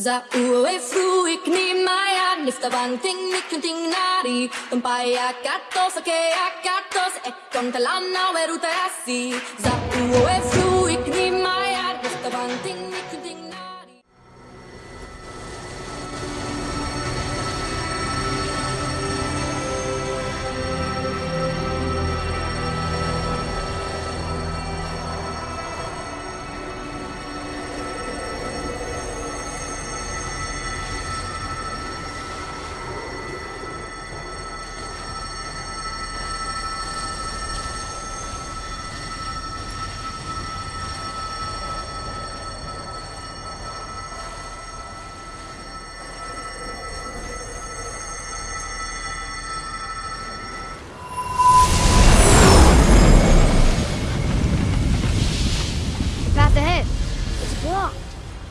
Za ue fruik ni maya nifta banting ni kunting nari Tumpaya katos ake akatos e kontalana weruta asi Za ue fruik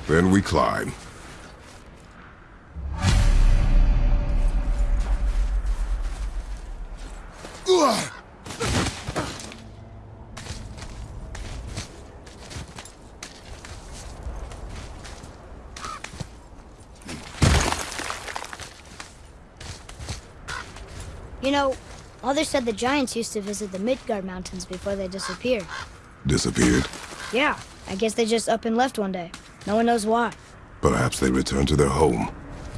Then we climb. Ugh! You know, Mother said the giants used to visit the Midgard Mountains before they disappeared. Disappeared. Yeah, I guess they just up and left one day. No one knows why. Perhaps they returned to their home.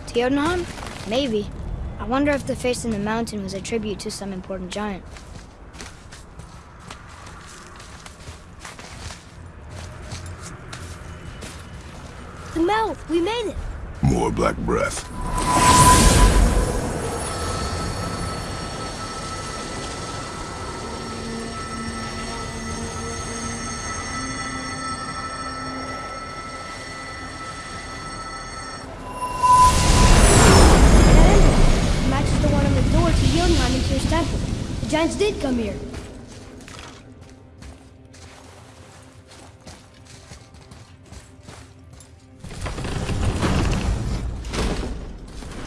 To Jotunheim? Maybe. I wonder if the face in the mountain was a tribute to some important giant. The mouth! We made it! More black breath. Giants did come here.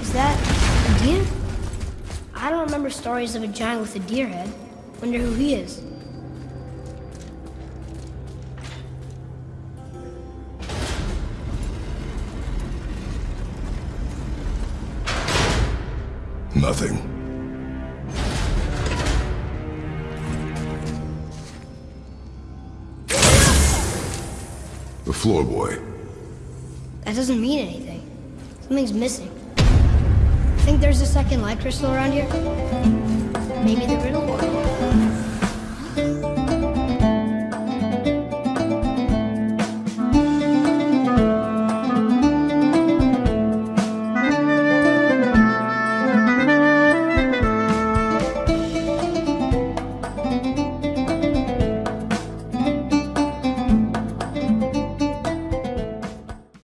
Is that a deer? I don't remember stories of a giant with a deer head. Wonder who he is. Nothing. The floor boy. That doesn't mean anything. Something's missing. Think there's a second light crystal around here? Maybe the riddle one.